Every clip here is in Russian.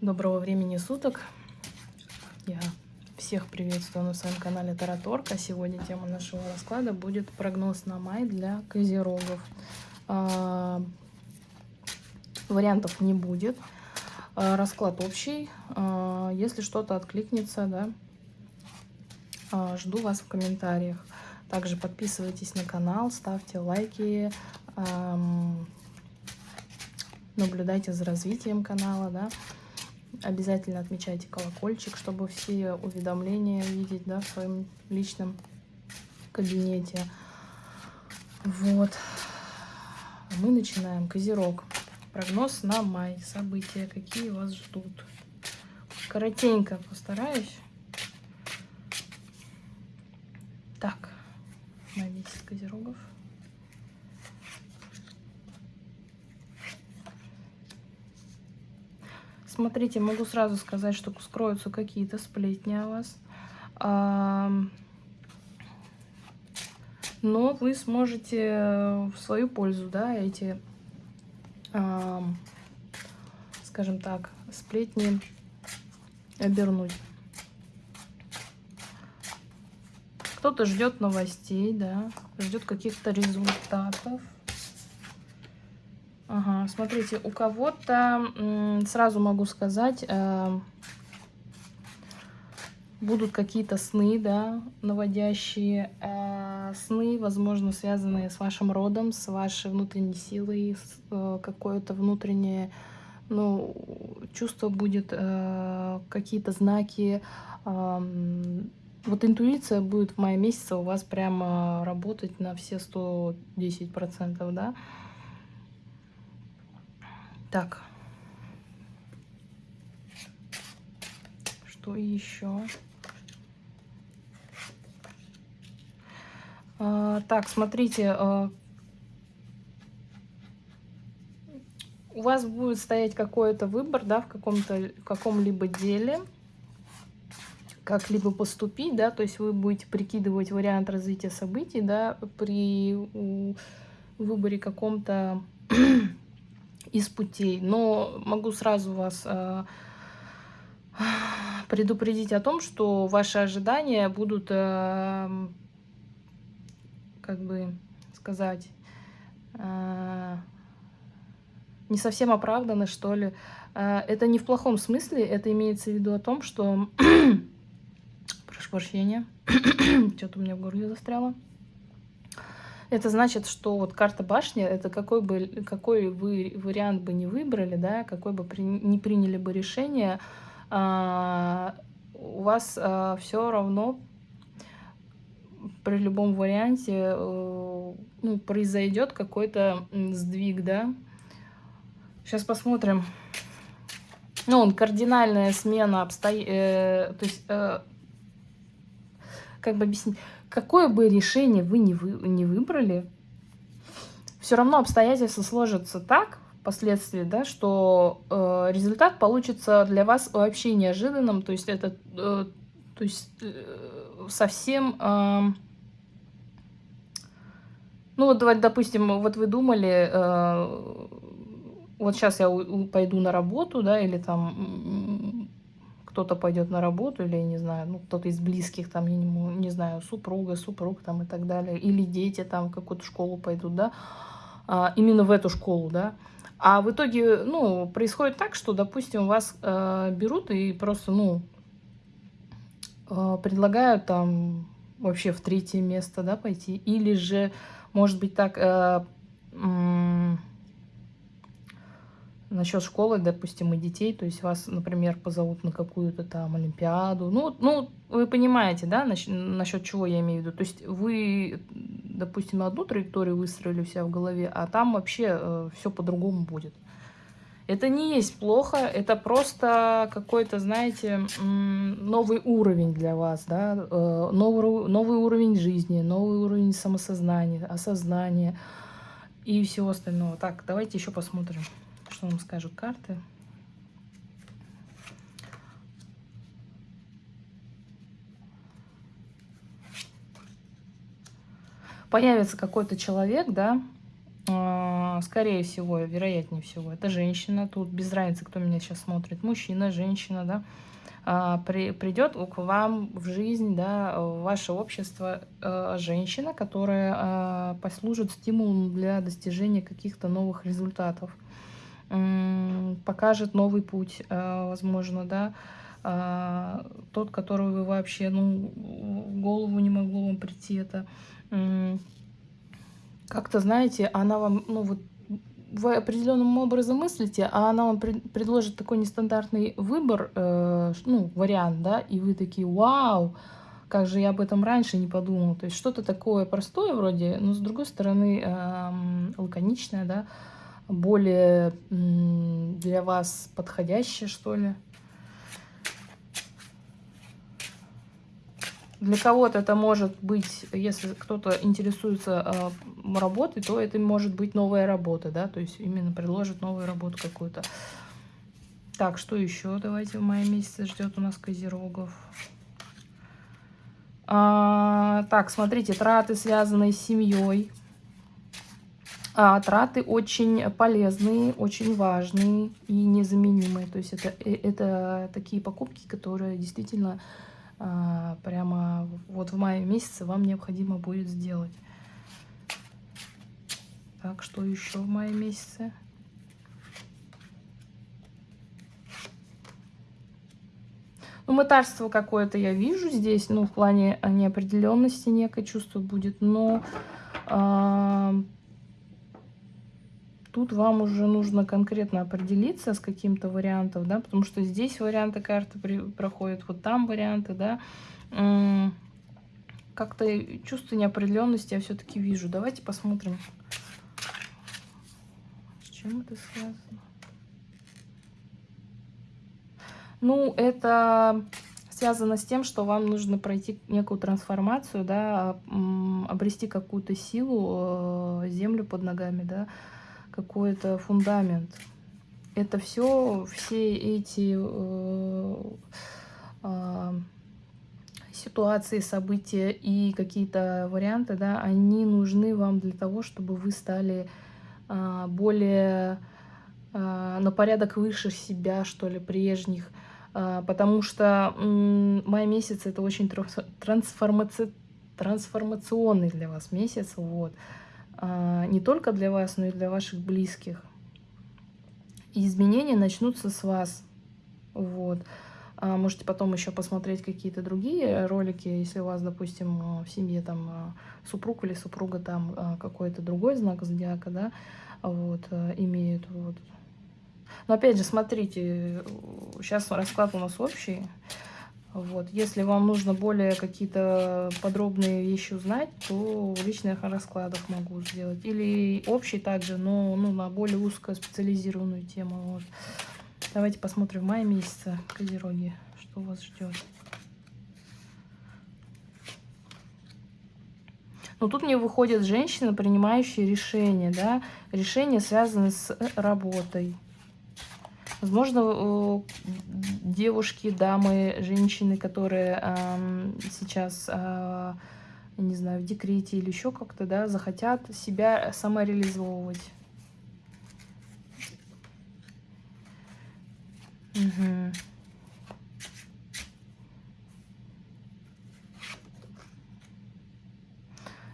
Доброго времени суток. Я всех приветствую на своем канале Тараторка. Сегодня тема нашего расклада будет прогноз на май для козерогов. А, вариантов не будет. А, расклад общий. А, если что-то откликнется, да, а, жду вас в комментариях. Также подписывайтесь на канал, ставьте лайки, наблюдайте за развитием канала, да. Обязательно отмечайте колокольчик, чтобы все уведомления видеть да, в своем личном кабинете. Вот. Мы начинаем. Козерог. Прогноз на май. События, какие вас ждут. Коротенько постараюсь. Так. На месяц козерогов. Смотрите, могу сразу сказать, что скроются какие-то сплетни о вас. Но вы сможете в свою пользу, да, эти, скажем так, сплетни обернуть. Кто-то ждет новостей, да, ждет каких-то результатов. Ага, смотрите, у кого-то, сразу могу сказать, э, будут какие-то сны, да, наводящие э, сны, возможно, связанные с вашим родом, с вашей внутренней силой, э, какое-то внутреннее, ну, чувство будет, какие-то знаки. Вот интуиция будет в мае месяце у вас прямо работать на все 110%, да. Так. Что еще? А, так, смотрите. А, у вас будет стоять какой-то выбор, да, в каком-то каком-либо деле как-либо поступить, да, то есть вы будете прикидывать вариант развития событий, да, при выборе каком-то из путей. Но могу сразу вас э, предупредить о том, что ваши ожидания будут, э, как бы сказать, э, не совсем оправданы, что ли. Это не в плохом смысле, это имеется в виду о том, что... Прошу прощения, что-то у меня в горле застряло. Это значит, что вот карта башни, это какой бы какой вы вариант бы не выбрали, да, какой бы при, не приняли бы решение, а, у вас а, все равно при любом варианте э, ну, произойдет какой-то сдвиг, да. Сейчас посмотрим. Ну, он кардинальная смена обстоятельств, э, то есть, э, как бы объяснить, какое бы решение вы не, вы, не выбрали, все равно обстоятельства сложатся так впоследствии, да, что э, результат получится для вас вообще неожиданным, то есть это э, то есть, э, совсем... Э, ну вот, давайте, допустим, вот вы думали, э, вот сейчас я пойду на работу, да, или там кто-то пойдет на работу, или, не знаю, ну, кто-то из близких, там, я не, не знаю, супруга, супруг, там, и так далее, или дети, там, в какую-то школу пойдут, да, а, именно в эту школу, да, а в итоге, ну, происходит так, что, допустим, вас э, берут и просто, ну, э, предлагают там вообще в третье место, да, пойти, или же, может быть, так... Э, насчет школы, допустим, и детей, то есть вас, например, позовут на какую-то там олимпиаду, ну, ну, вы понимаете, да, насчет чего я имею в виду, то есть вы, допустим, одну траекторию выстроили у себя в голове, а там вообще э, все по-другому будет. Это не есть плохо, это просто какой-то, знаете, новый уровень для вас, да, э, новый, новый уровень жизни, новый уровень самосознания, осознания и всего остального. Так, давайте еще посмотрим что вам скажут карты. Появится какой-то человек, да, а, скорее всего, вероятнее всего, это женщина. Тут без разницы, кто меня сейчас смотрит, мужчина, женщина, да, а, при, придет к вам в жизнь, да, в ваше общество э, женщина, которая э, послужит стимулом для достижения каких-то новых результатов, э, покажет новый путь, э, возможно, да, э, тот, который вы вообще, ну, в голову не могло вам прийти, это. Как-то, знаете, она вам, ну, вот вы определенным образом мыслите, а она вам пред, предложит такой нестандартный выбор, э, ну, вариант, да, и вы такие, вау, как же я об этом раньше не подумал. То есть что-то такое простое вроде, но с другой стороны э, лаконичное, да, более для вас подходящее, что ли. Для кого-то это может быть, если кто-то интересуется э, работой, то это может быть новая работа, да, то есть именно предложит новую работу какую-то. Так, что еще давайте в мае месяце ждет у нас козерогов. А, так, смотрите, траты, связанные с семьей. А, траты очень полезные, очень важные и незаменимые. То есть это, э, это такие покупки, которые действительно а, прямо вот в мае месяце вам необходимо будет сделать. Так, что еще в мае месяце? Ну, мытарство какое-то я вижу здесь, ну, в плане неопределенности некое чувство будет, но э, тут вам уже нужно конкретно определиться с каким-то вариантом, да, потому что здесь варианты карты проходят, вот там варианты, да. Как-то чувство неопределенности я все-таки вижу. Давайте посмотрим, с чем это связано. Ну, это связано с тем, что вам нужно пройти некую трансформацию, да, обрести какую-то силу, э, землю под ногами, да, какой-то фундамент. Это все, все эти э, э, ситуации, события и какие-то варианты, да, они нужны вам для того, чтобы вы стали э, более э, на порядок выше себя, что ли, прежних. Э, потому что э, май месяц это очень трансформаци... трансформационный для вас месяц. Вот. А, не только для вас, но и для ваших близких. И изменения начнутся с вас. Вот. А, можете потом еще посмотреть какие-то другие ролики, если у вас, допустим, в семье там супруг или супруга там какой-то другой знак зодиака, да, вот, имеют. Вот. Но опять же, смотрите, сейчас расклад у нас общий. Вот. Если вам нужно более какие-то подробные вещи узнать, то в личных раскладах могу сделать. Или общий также, но ну, на более узкую специализированную тему. Вот. Давайте посмотрим в мае месяце Козероги, что вас ждет. Но тут мне выходят женщины, принимающие решения, да, решения, связанные с работой. Возможно, э, девушки, дамы, женщины, которые сейчас, а, не знаю, в декрете или еще как-то, да, захотят себя самореализовывать. Угу.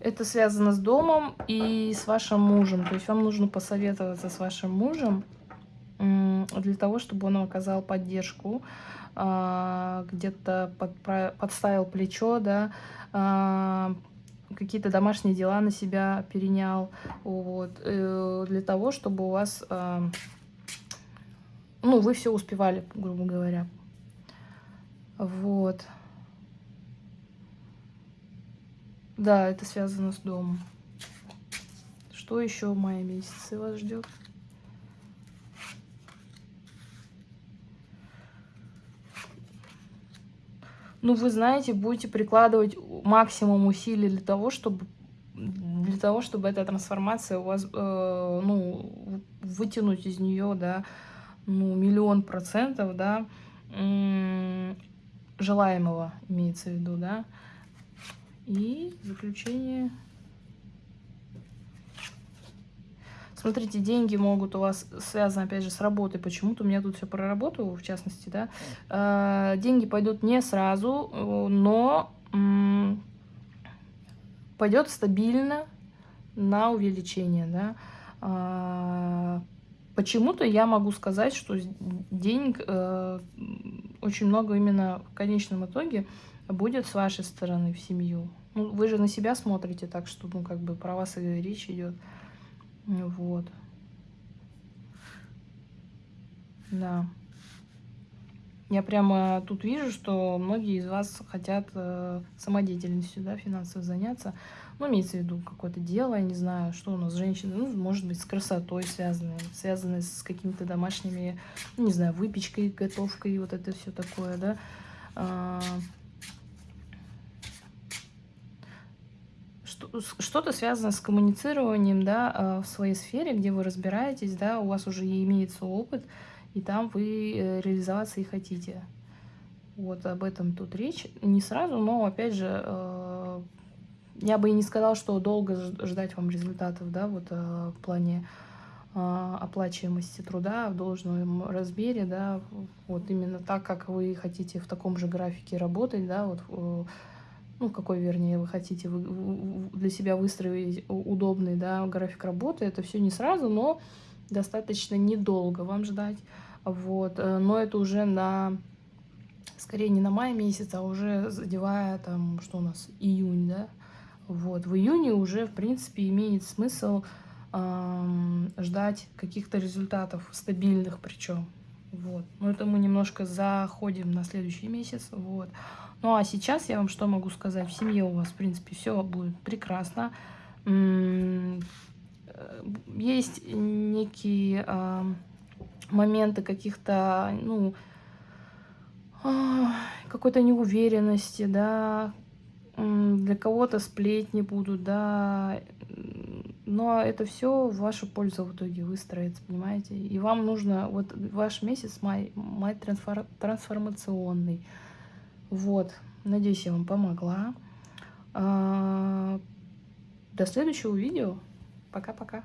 Это связано с домом и с вашим мужем. То есть вам нужно посоветоваться с вашим мужем для того, чтобы он оказал поддержку, а, где-то под, подставил плечо, да, а, какие-то домашние дела на себя перенял, вот, э, для того, чтобы у вас, а, ну, вы все успевали, грубо говоря. Вот. Да, это связано с домом. Что еще в мае месяце вас ждет? Ну, вы знаете, будете прикладывать максимум усилий для того, чтобы для того, чтобы эта трансформация у вас, э, ну, вытянуть из нее, да, ну, миллион процентов, да, желаемого имеется в виду, да. И заключение. Смотрите, деньги могут у вас связаны, опять же, с работой. Почему-то у меня тут все про работу, в частности, да. Э, деньги пойдут не сразу, но пойдет стабильно на увеличение, да. А, почему-то я могу сказать, что денег э, очень много именно в конечном итоге будет с вашей стороны в семью. Ну, вы же на себя смотрите, так что, ну, как бы про вас и речь идет. Вот. Да. Я прямо тут вижу, что многие из вас хотят э, самодеятельностью, да, финансово заняться. Ну, имеется в виду какое-то дело, я не знаю, что у нас женщины, ну, может быть, с красотой связанные, связанные с какими-то домашними, ну, не знаю, выпечкой, готовкой, вот это все такое, да. Что-то связано с коммуницированием, да, а, в своей сфере, где вы разбираетесь, да, у вас уже имеется опыт, и там вы э, реализоваться и хотите. Вот об этом тут речь. Не сразу, но, опять же, э, я бы и не сказала, что долго ждать вам результатов, да, вот э, в плане оплачиваемости труда в должном размере, да, вот именно так, как вы хотите в таком же графике работать, да, вот ну, какой, вернее, вы хотите вы, для себя выстроить удобный да, график работы. Это все не сразу, но достаточно недолго вам ждать. Вот. Э, но это уже на, скорее не на май месяц, а уже задевая там, что у нас, июнь, да. Вот. В июне уже, в принципе, имеет смысл эм, ждать каких-то результатов, стабильных причем. Вот. Но это мы немножко заходим на следующий месяц. Вот. Ну а сейчас я вам что могу сказать? В семье у вас, в принципе, все будет прекрасно. Э, есть некие э, моменты каких-то, ну, э, какой-то неуверенности, да, для кого-то сплетни будут, да, но это все в вашу пользу в итоге выстроится, понимаете? И вам нужно, вот ваш месяц май, май трансформационный, вот, надеюсь, я вам помогла. А, до следующего видео. Пока-пока.